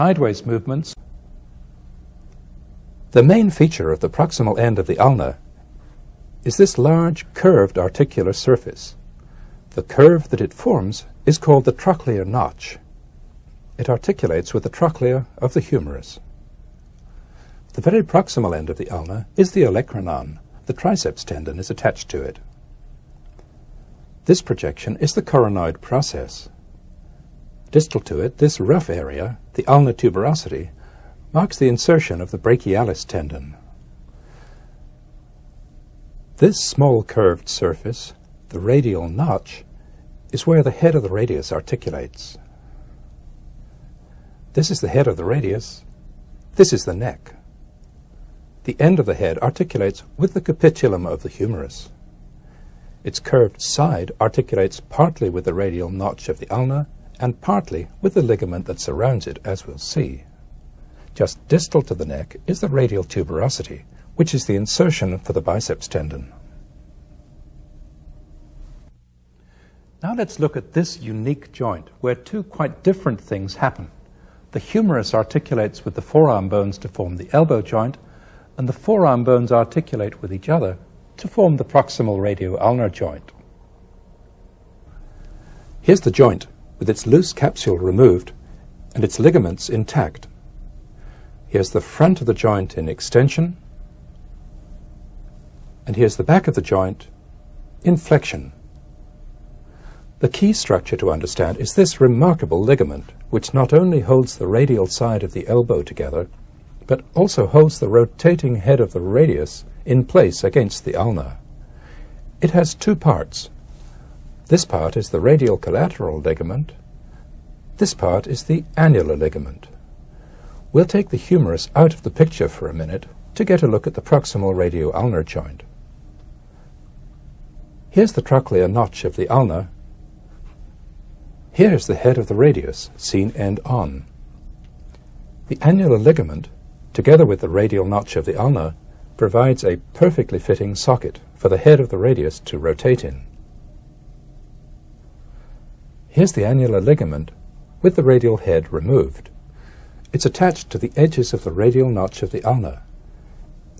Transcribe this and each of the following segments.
sideways movements. The main feature of the proximal end of the ulna is this large curved articular surface. The curve that it forms is called the trochlear notch. It articulates with the trochlea of the humerus. The very proximal end of the ulna is the olecranon. The triceps tendon is attached to it. This projection is the coronoid process. Distal to it, this rough area, the ulnar tuberosity, marks the insertion of the brachialis tendon. This small curved surface, the radial notch, is where the head of the radius articulates. This is the head of the radius. This is the neck. The end of the head articulates with the capitulum of the humerus. Its curved side articulates partly with the radial notch of the ulna and partly with the ligament that surrounds it, as we'll see. Just distal to the neck is the radial tuberosity, which is the insertion for the biceps tendon. Now let's look at this unique joint where two quite different things happen. The humerus articulates with the forearm bones to form the elbow joint, and the forearm bones articulate with each other to form the proximal radio-ulnar joint. Here's the joint with its loose capsule removed and its ligaments intact. Here's the front of the joint in extension, and here's the back of the joint in flexion. The key structure to understand is this remarkable ligament, which not only holds the radial side of the elbow together, but also holds the rotating head of the radius in place against the ulna. It has two parts, this part is the radial collateral ligament. This part is the annular ligament. We'll take the humerus out of the picture for a minute to get a look at the proximal radio-ulnar joint. Here's the trochlear notch of the ulna. Here's the head of the radius, seen end on. The annular ligament, together with the radial notch of the ulna, provides a perfectly fitting socket for the head of the radius to rotate in. Here's the annular ligament with the radial head removed. It's attached to the edges of the radial notch of the ulna.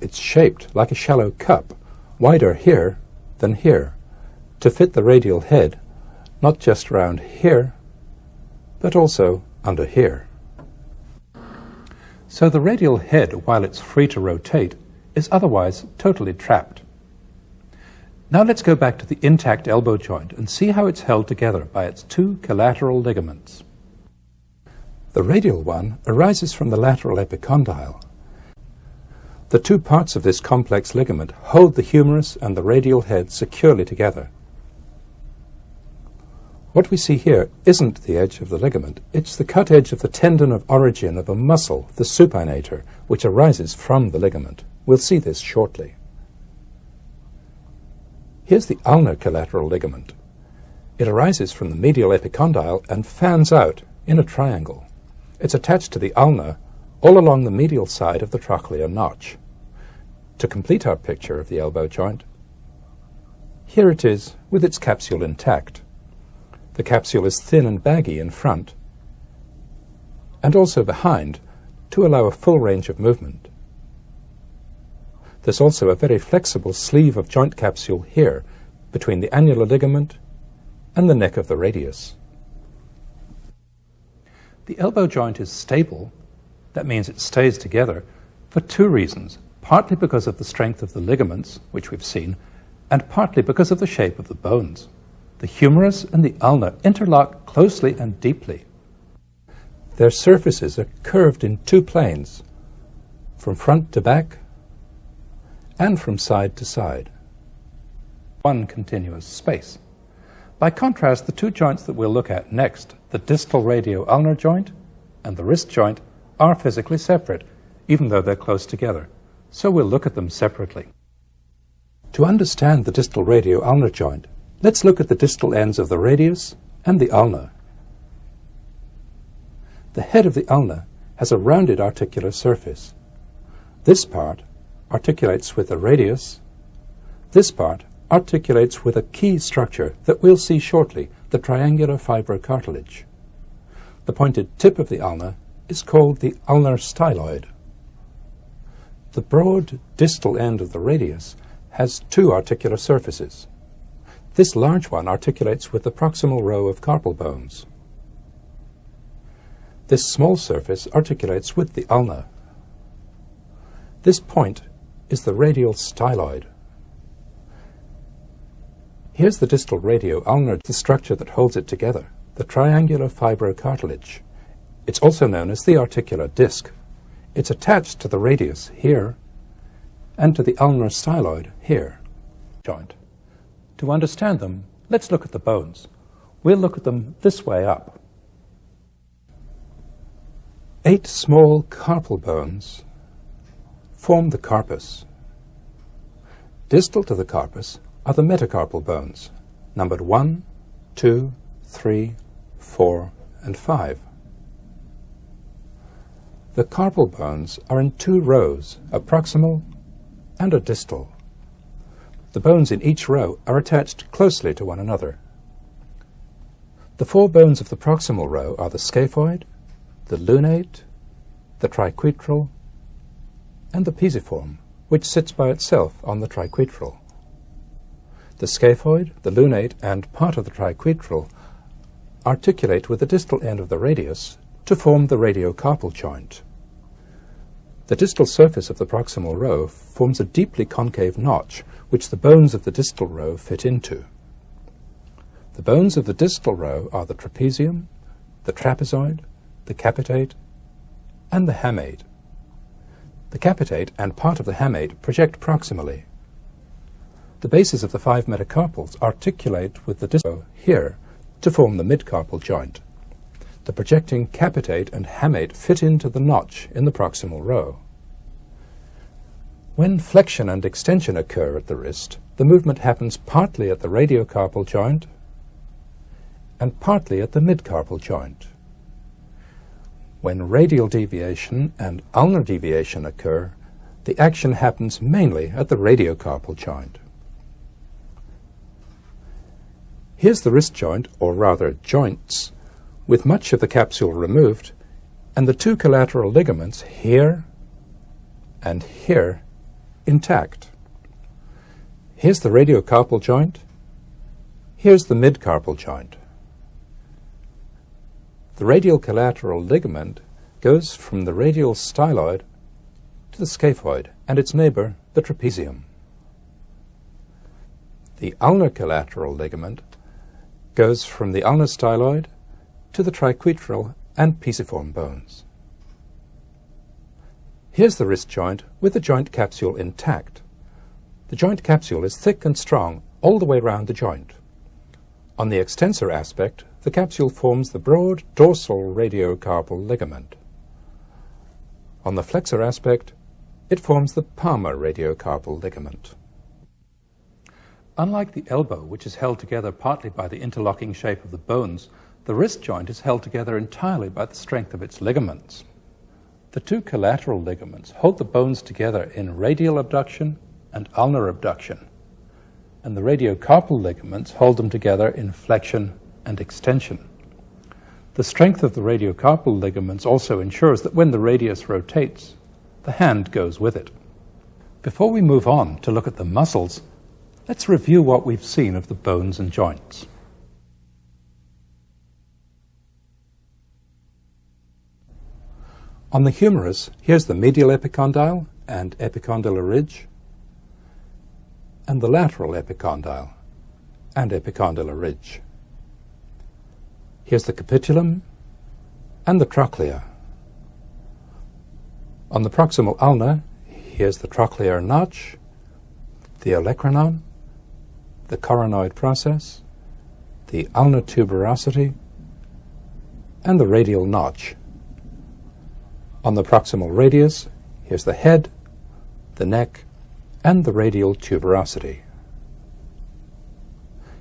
It's shaped like a shallow cup, wider here than here, to fit the radial head, not just round here, but also under here. So the radial head, while it's free to rotate, is otherwise totally trapped. Now let's go back to the intact elbow joint and see how it's held together by its two collateral ligaments. The radial one arises from the lateral epicondyle. The two parts of this complex ligament hold the humerus and the radial head securely together. What we see here isn't the edge of the ligament, it's the cut edge of the tendon of origin of a muscle, the supinator, which arises from the ligament. We'll see this shortly. Here's the ulnar collateral ligament. It arises from the medial epicondyle and fans out in a triangle. It's attached to the ulna all along the medial side of the trochlear notch. To complete our picture of the elbow joint, here it is with its capsule intact. The capsule is thin and baggy in front and also behind to allow a full range of movement. There's also a very flexible sleeve of joint capsule here between the annular ligament and the neck of the radius. The elbow joint is stable, that means it stays together, for two reasons. Partly because of the strength of the ligaments, which we've seen, and partly because of the shape of the bones. The humerus and the ulna interlock closely and deeply. Their surfaces are curved in two planes, from front to back and from side to side. One continuous space. By contrast, the two joints that we'll look at next, the distal radio-ulnar joint and the wrist joint, are physically separate, even though they're close together. So we'll look at them separately. To understand the distal radio-ulnar joint, let's look at the distal ends of the radius and the ulna. The head of the ulna has a rounded articular surface. This part articulates with the radius. This part articulates with a key structure that we'll see shortly, the triangular fibrocartilage. The pointed tip of the ulna is called the ulnar styloid. The broad distal end of the radius has two articular surfaces. This large one articulates with the proximal row of carpal bones. This small surface articulates with the ulna. This point is the radial styloid. Here's the distal radio-ulnar, the structure that holds it together, the triangular fibrocartilage. It's also known as the articular disc. It's attached to the radius here and to the ulnar styloid here. Joint. To understand them, let's look at the bones. We'll look at them this way up. Eight small carpal bones form the carpus. Distal to the carpus are the metacarpal bones, numbered 1, 2, 3, 4, and 5. The carpal bones are in two rows, a proximal and a distal. The bones in each row are attached closely to one another. The four bones of the proximal row are the scaphoid, the lunate, the triquetral, and the pisiform, which sits by itself on the triquetral. The scaphoid, the lunate, and part of the triquetral articulate with the distal end of the radius to form the radiocarpal joint. The distal surface of the proximal row forms a deeply concave notch which the bones of the distal row fit into. The bones of the distal row are the trapezium, the trapezoid, the capitate, and the hamate. The capitate and part of the hamate project proximally. The bases of the five metacarpals articulate with the distal here to form the midcarpal joint. The projecting capitate and hamate fit into the notch in the proximal row. When flexion and extension occur at the wrist, the movement happens partly at the radiocarpal joint and partly at the midcarpal joint. When radial deviation and ulnar deviation occur, the action happens mainly at the radiocarpal joint. Here's the wrist joint, or rather joints, with much of the capsule removed, and the two collateral ligaments here and here intact. Here's the radiocarpal joint. Here's the midcarpal joint. The radial collateral ligament goes from the radial styloid to the scaphoid and its neighbor, the trapezium. The ulnar collateral ligament goes from the ulnar styloid to the triquetral and pisiform bones. Here's the wrist joint with the joint capsule intact. The joint capsule is thick and strong all the way round the joint. On the extensor aspect, the capsule forms the broad dorsal radiocarpal ligament. On the flexor aspect, it forms the palmar radiocarpal ligament. Unlike the elbow, which is held together partly by the interlocking shape of the bones, the wrist joint is held together entirely by the strength of its ligaments. The two collateral ligaments hold the bones together in radial abduction and ulnar abduction, and the radiocarpal ligaments hold them together in flexion and extension. The strength of the radiocarpal ligaments also ensures that when the radius rotates, the hand goes with it. Before we move on to look at the muscles, let's review what we've seen of the bones and joints. On the humerus, here's the medial epicondyle and epicondylar ridge, and the lateral epicondyle and epicondylar ridge. Here's the capitulum and the trochlea. On the proximal ulna, here's the trochlear notch, the olecranon, the coronoid process, the ulnar tuberosity, and the radial notch. On the proximal radius, here's the head, the neck, and the radial tuberosity.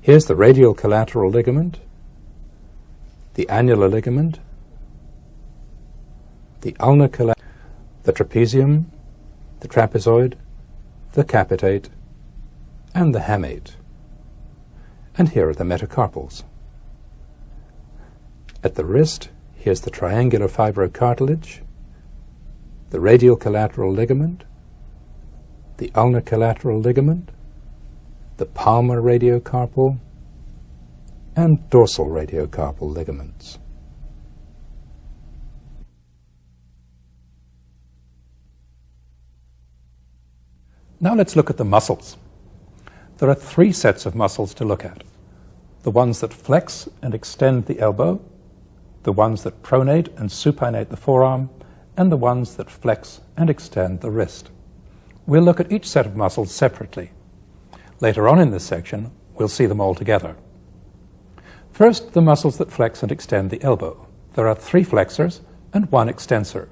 Here's the radial collateral ligament, the annular ligament, the ulnar collateral, the trapezium, the trapezoid, the capitate, and the hamate. And here are the metacarpals. At the wrist, Here's the triangular fibrocartilage, the radial collateral ligament, the ulnar collateral ligament, the palmar radiocarpal, and dorsal radiocarpal ligaments. Now let's look at the muscles. There are three sets of muscles to look at. The ones that flex and extend the elbow, the ones that pronate and supinate the forearm, and the ones that flex and extend the wrist. We'll look at each set of muscles separately. Later on in this section, we'll see them all together. First, the muscles that flex and extend the elbow. There are three flexors and one extensor.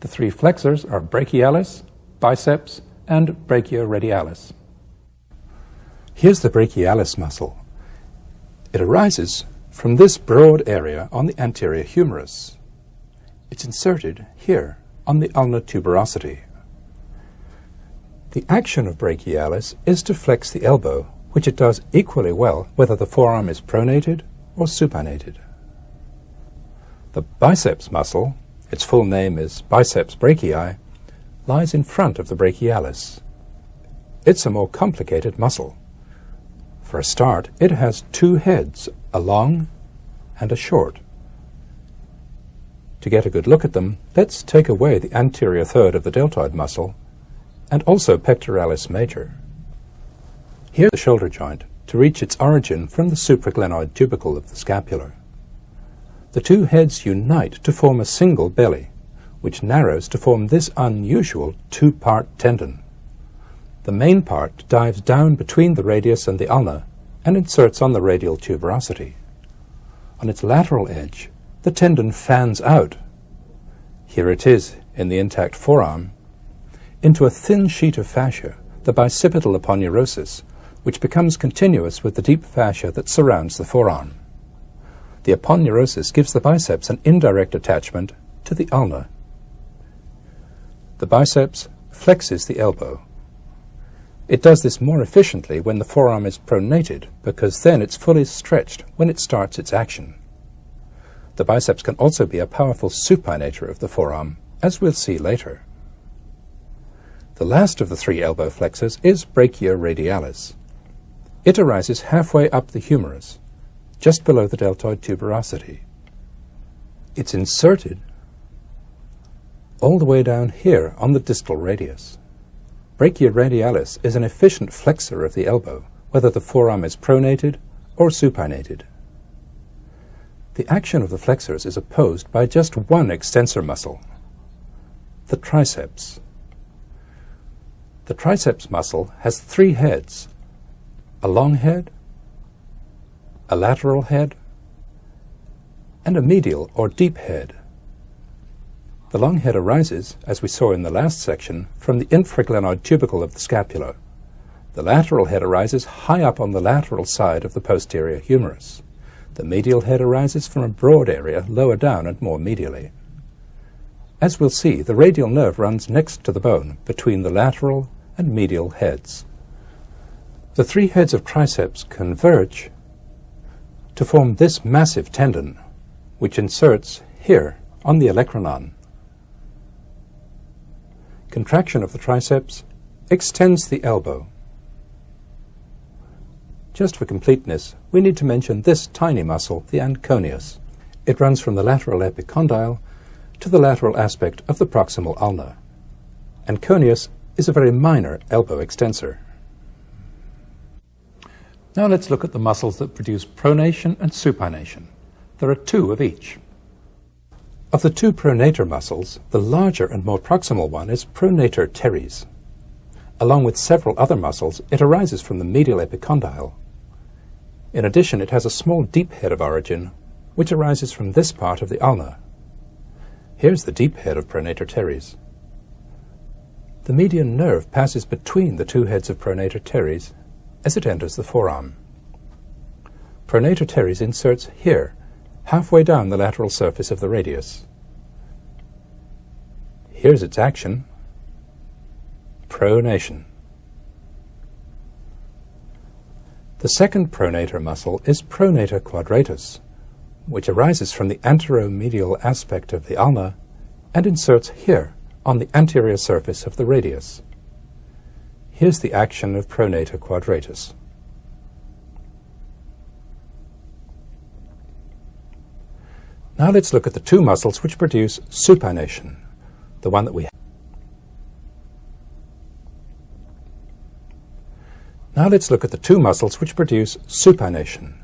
The three flexors are brachialis, biceps, and brachioradialis. Here's the brachialis muscle. It arises from this broad area on the anterior humerus. It's inserted here on the ulnar tuberosity. The action of brachialis is to flex the elbow, which it does equally well whether the forearm is pronated or supinated. The biceps muscle, its full name is biceps brachii, lies in front of the brachialis. It's a more complicated muscle. For a start, it has two heads, a long and a short. To get a good look at them, let's take away the anterior third of the deltoid muscle and also pectoralis major. Here's the shoulder joint to reach its origin from the supraglenoid tubercle of the scapula. The two heads unite to form a single belly, which narrows to form this unusual two-part tendon. The main part dives down between the radius and the ulna and inserts on the radial tuberosity. On its lateral edge, the tendon fans out. Here it is in the intact forearm, into a thin sheet of fascia, the bicipital aponeurosis, which becomes continuous with the deep fascia that surrounds the forearm. The aponeurosis gives the biceps an indirect attachment to the ulna. The biceps flexes the elbow. It does this more efficiently when the forearm is pronated because then it's fully stretched when it starts its action. The biceps can also be a powerful supinator of the forearm, as we'll see later. The last of the three elbow flexors is brachioradialis. It arises halfway up the humerus, just below the deltoid tuberosity. It's inserted all the way down here on the distal radius. Brachioradialis is an efficient flexor of the elbow, whether the forearm is pronated or supinated. The action of the flexors is opposed by just one extensor muscle, the triceps. The triceps muscle has three heads, a long head, a lateral head, and a medial or deep head. The long head arises, as we saw in the last section, from the infraglenoid tubercle of the scapula. The lateral head arises high up on the lateral side of the posterior humerus. The medial head arises from a broad area lower down and more medially. As we'll see, the radial nerve runs next to the bone between the lateral and medial heads. The three heads of triceps converge to form this massive tendon, which inserts here on the olecranon. Contraction of the triceps extends the elbow just for completeness, we need to mention this tiny muscle, the anconeus. It runs from the lateral epicondyle to the lateral aspect of the proximal ulna. Anconeus is a very minor elbow extensor. Now let's look at the muscles that produce pronation and supination. There are two of each. Of the two pronator muscles, the larger and more proximal one is pronator teres. Along with several other muscles, it arises from the medial epicondyle in addition, it has a small deep head of origin, which arises from this part of the ulna. Here's the deep head of pronator teres. The median nerve passes between the two heads of pronator teres as it enters the forearm. Pronator teres inserts here, halfway down the lateral surface of the radius. Here's its action, pronation. The second pronator muscle is pronator quadratus, which arises from the anteromedial aspect of the ulna and inserts here on the anterior surface of the radius. Here's the action of pronator quadratus. Now let's look at the two muscles which produce supination, the one that we Now let's look at the two muscles which produce supination.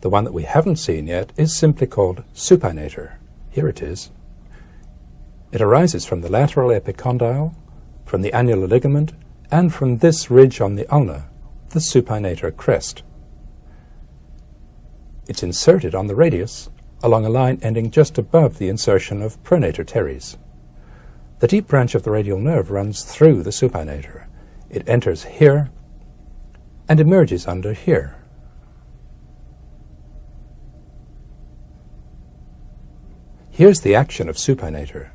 The one that we haven't seen yet is simply called supinator. Here it is. It arises from the lateral epicondyle, from the annular ligament, and from this ridge on the ulna, the supinator crest. It's inserted on the radius along a line ending just above the insertion of pronator teres. The deep branch of the radial nerve runs through the supinator. It enters here and emerges under here. Here's the action of supinator.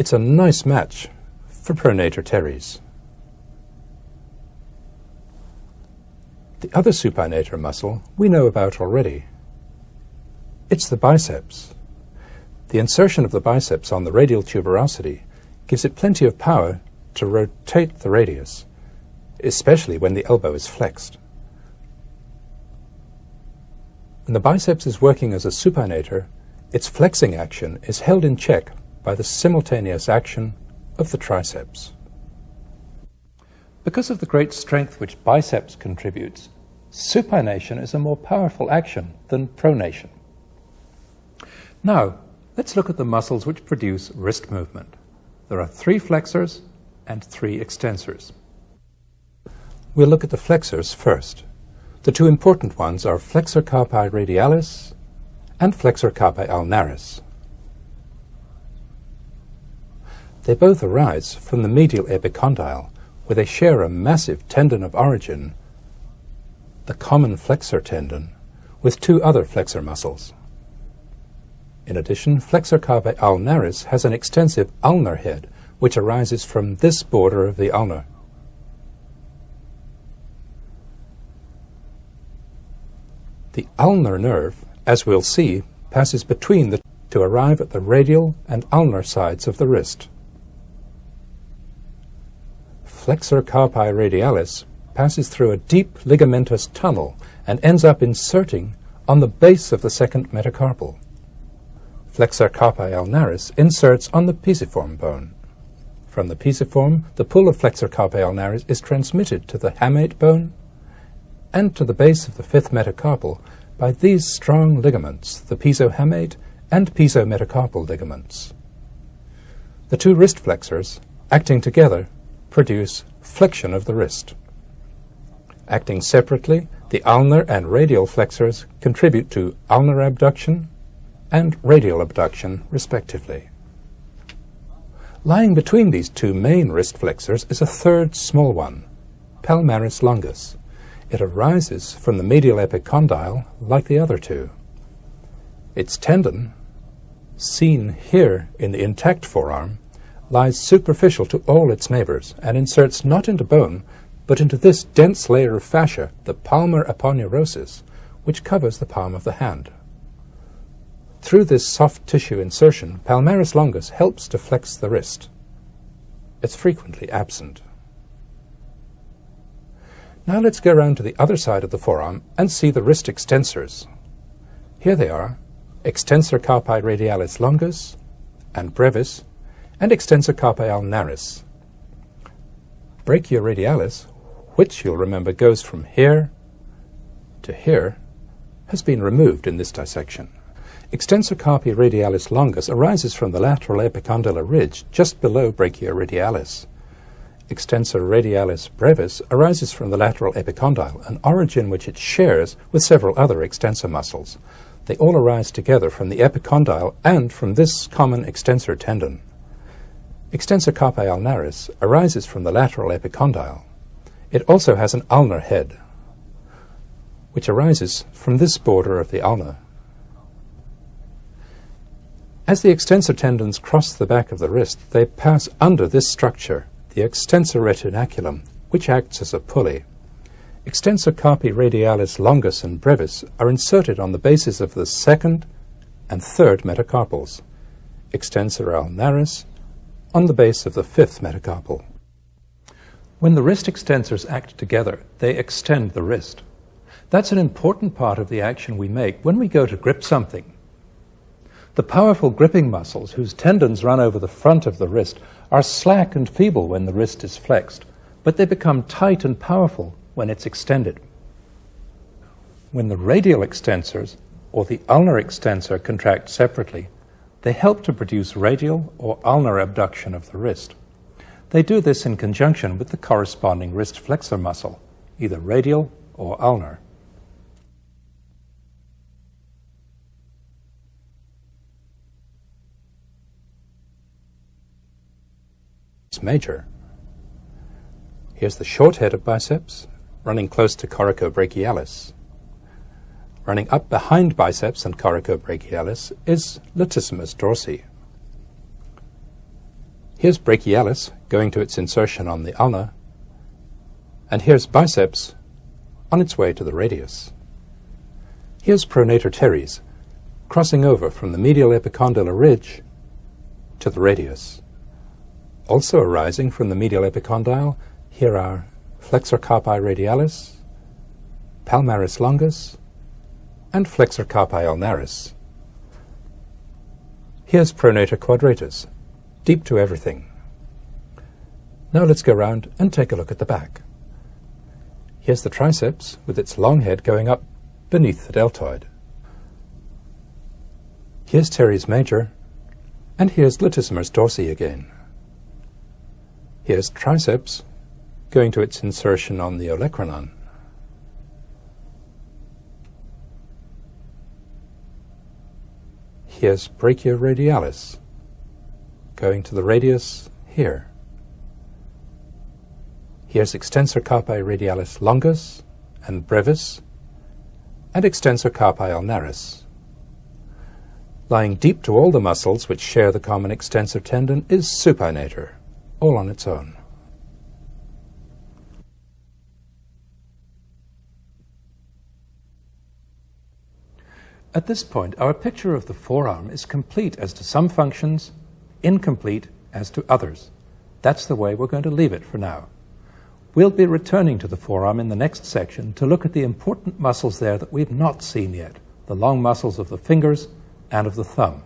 It's a nice match for pronator teres. The other supinator muscle we know about already. It's the biceps. The insertion of the biceps on the radial tuberosity gives it plenty of power to rotate the radius, especially when the elbow is flexed. When the biceps is working as a supinator, its flexing action is held in check by the simultaneous action of the triceps. Because of the great strength which biceps contributes, supination is a more powerful action than pronation. Now, let's look at the muscles which produce wrist movement. There are three flexors and three extensors. We'll look at the flexors first. The two important ones are flexor carpi radialis and flexor carpi ulnaris. They both arise from the medial epicondyle, where they share a massive tendon of origin, the common flexor tendon, with two other flexor muscles. In addition, flexor carpi ulnaris has an extensive ulnar head which arises from this border of the ulna. The ulnar nerve, as we'll see, passes between the to arrive at the radial and ulnar sides of the wrist. Flexor carpi radialis passes through a deep ligamentous tunnel and ends up inserting on the base of the second metacarpal. Flexor carpi ulnaris inserts on the pisiform bone. From the pisiform, the pull of flexor carpi ulnaris is transmitted to the hamate bone and to the base of the fifth metacarpal by these strong ligaments, the pisohamate and pisometacarpal ligaments. The two wrist flexors, acting together, produce flexion of the wrist. Acting separately, the ulnar and radial flexors contribute to ulnar abduction and radial abduction, respectively. Lying between these two main wrist flexors is a third small one, palmaris longus. It arises from the medial epicondyle like the other two. Its tendon, seen here in the intact forearm, lies superficial to all its neighbors and inserts not into bone, but into this dense layer of fascia, the palmar aponeurosis, which covers the palm of the hand. Through this soft tissue insertion, palmaris longus helps to flex the wrist. It's frequently absent. Now let's go around to the other side of the forearm and see the wrist extensors. Here they are, extensor carpi radialis longus and brevis, and extensor carpi ulnaris. Brachioradialis, which you'll remember goes from here to here, has been removed in this dissection. Extensor carpi radialis longus arises from the lateral epicondylar ridge just below brachioradialis. Extensor radialis brevis arises from the lateral epicondyle, an origin which it shares with several other extensor muscles. They all arise together from the epicondyle and from this common extensor tendon. Extensor carpi ulnaris arises from the lateral epicondyle. It also has an ulnar head, which arises from this border of the ulna. As the extensor tendons cross the back of the wrist, they pass under this structure, the extensor retinaculum, which acts as a pulley. extensor carpi radialis longus and brevis are inserted on the bases of the second and third metacarpals, extensor ulnaris on the base of the fifth metacarpal. When the wrist extensors act together, they extend the wrist. That's an important part of the action we make when we go to grip something. The powerful gripping muscles, whose tendons run over the front of the wrist, are slack and feeble when the wrist is flexed, but they become tight and powerful when it's extended. When the radial extensors or the ulnar extensor contract separately, they help to produce radial or ulnar abduction of the wrist. They do this in conjunction with the corresponding wrist flexor muscle, either radial or ulnar. It's major. Here's the short head of biceps, running close to coracobrachialis. Running up behind biceps and coracobrachialis is latissimus dorsi. Here's brachialis going to its insertion on the ulna, and here's biceps on its way to the radius. Here's pronator teres, crossing over from the medial epicondylar ridge to the radius. Also arising from the medial epicondyle, here are flexor carpi radialis, palmaris longus, and flexor carpi ulnaris. Here's pronator quadratus, deep to everything. Now let's go round and take a look at the back. Here's the triceps with its long head going up beneath the deltoid. Here's teres major, and here's latissimus dorsi again. Here's triceps going to its insertion on the olecranon. Here's brachioradialis going to the radius here. Here's extensor carpi radialis longus and brevis and extensor carpi ulnaris. Lying deep to all the muscles which share the common extensor tendon is supinator, all on its own. At this point, our picture of the forearm is complete as to some functions incomplete as to others. That's the way we're going to leave it for now. We'll be returning to the forearm in the next section to look at the important muscles there that we've not seen yet, the long muscles of the fingers and of the thumb.